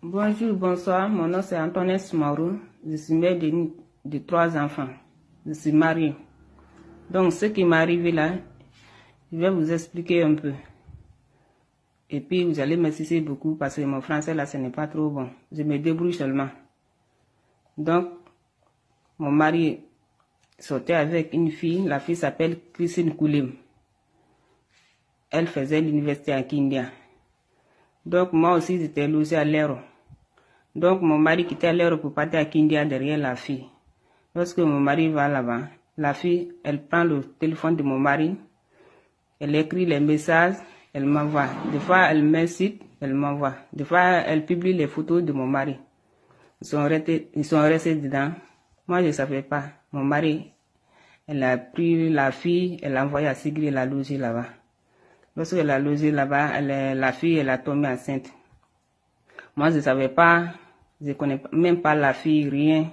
Bonjour, bonsoir. Mon nom c'est Antoinette Soumarou. Je suis mère de, trois enfants. Je suis mariée. Donc, ce qui m'est arrivé là, je vais vous expliquer un peu. Et puis, vous allez m'assister beaucoup parce que mon français là, ce n'est pas trop bon. Je me débrouille seulement. Donc, mon mari sortait avec une fille. La fille s'appelle Christine Koulim. Elle faisait l'université à Kindia. Donc, moi aussi, j'étais logé à l'Aéro. Donc, mon mari quittait l'Aéro pour partir à Kindia derrière la fille. Lorsque mon mari va là-bas, la fille, elle prend le téléphone de mon mari, elle écrit les messages, elle m'envoie. Des fois, elle m'incite, elle m'envoie. Des fois, elle publie les photos de mon mari. Ils sont restés, ils sont restés dedans. Moi, je ne savais pas. Mon mari, elle a pris la fille, elle l'a envoyée à Sigri, elle a logé là-bas. Lorsqu'elle a logé là-bas, la fille, elle a tombé enceinte. Moi, je ne savais pas, je ne connais même pas la fille, rien.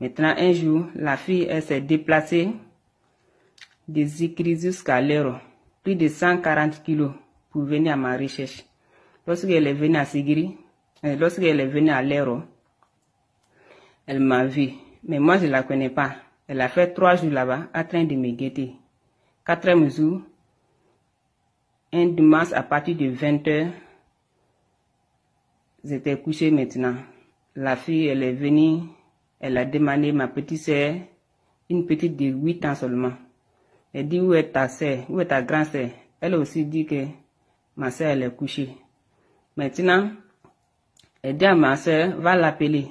Maintenant, un jour, la fille, elle s'est déplacée des Zikri jusqu'à l'Ero, plus de 140 kilos pour venir à ma recherche. Lorsqu'elle est venue à Sigiri, euh, lorsqu'elle est venue à l'Ero, elle m'a vu. Mais moi, je ne la connais pas. Elle a fait trois jours là-bas, en train de me guetter. Quatrième jour, un dimanche à partir de 20h, j'étais couché maintenant. La fille, elle est venue, elle a demandé ma petite sœur, une petite de 8 ans seulement. Elle dit où est ta sœur, où est ta grande sœur? Elle aussi dit que ma sœur, elle est couchée. Maintenant, elle dit à ma sœur, va l'appeler.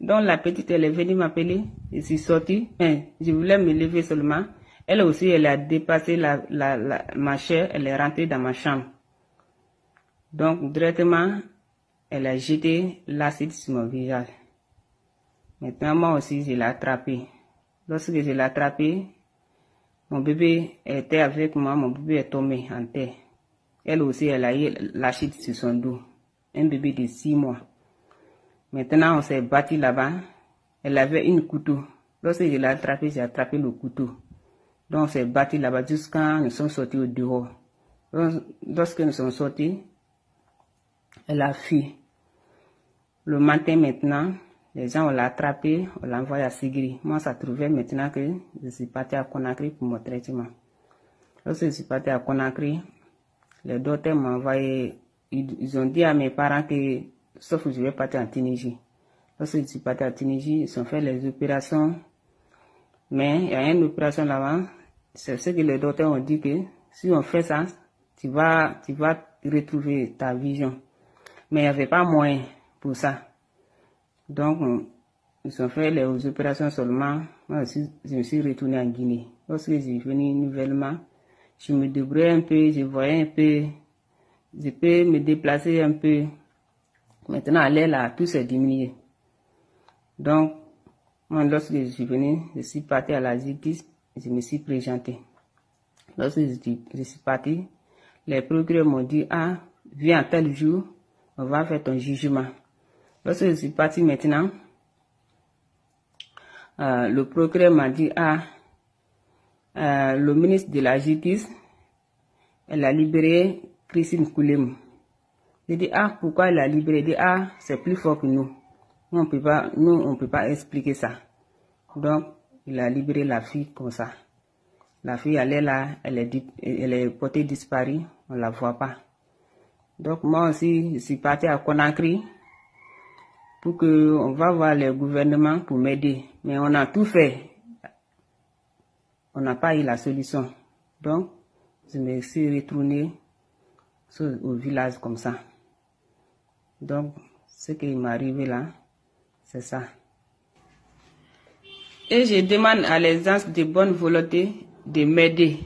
Donc la petite, elle est venue m'appeler. Je suis sortie. je voulais me lever seulement. Elle aussi, elle a dépassé la, la, la, ma chair, elle est rentrée dans ma chambre. Donc, directement, elle a jeté l'acide sur mon visage. Maintenant, moi aussi, je l'ai attrapé. Lorsque je l'ai attrapé, mon bébé était avec moi, mon bébé est tombé en terre. Elle aussi, elle a eu l'acide sur son dos. Un bébé de six mois. Maintenant, on s'est battu là-bas. Elle avait une couteau. Lorsque je l'ai attrapé, j'ai attrapé le couteau. Donc, on s'est battu là-bas jusqu'à nous sommes sortis au dehors. Lorsque nous sommes sortis, elle a fui. Le matin maintenant, les gens l'ont attrapé, on l'a envoyé à Sigri. Moi, ça trouvait maintenant que je suis parti à Conakry pour mon traitement. Lorsque je suis parti à Conakry, les docteurs m'ont envoyé, ils, ont dit à mes parents que, sauf que je vais partir en Tunisie. Lorsque je suis parti à Tunisie, ils ont fait les opérations. Mais il y a une opération là-bas, c'est ce que les docteurs ont dit que si on fait ça, tu vas, tu vas retrouver ta vision. Mais il n'y avait pas moyen pour ça. Donc, ils ont fait les opérations seulement. Moi aussi, je me suis retourné en Guinée. Lorsque je suis venu nouvellement, je me débrouillais un peu, je voyais un peu, je peux me déplacer un peu. Maintenant, à l'air là, tout s'est diminué. Donc, moi, lorsque je suis venu, je suis parti à la justice, je me suis présenté. Lorsque je suis parti, les procureurs m'ont dit, ah, viens tel jour, on va faire ton jugement. Lorsque je suis parti maintenant, euh, le procureur m'a dit, ah, euh, le ministre de la Justice, elle a libéré Christine Koulem. J'ai dit, ah, pourquoi elle a libéré? J'ai dit, ah, c'est plus fort que nous. Nous, on on peut pas expliquer ça. Donc, il a libéré la fille comme ça. La fille, elle est là, elle est, elle est portée disparue, on la voit pas. Donc, moi aussi, je suis parti à Conakry pour que on va voir le gouvernement pour m'aider. Mais on a tout fait. On n'a pas eu la solution. Donc, je me suis retourné au village comme ça. Donc, ce qui m'est arrivé là, c'est ça. Et je demande à les gens de bonne volonté de m'aider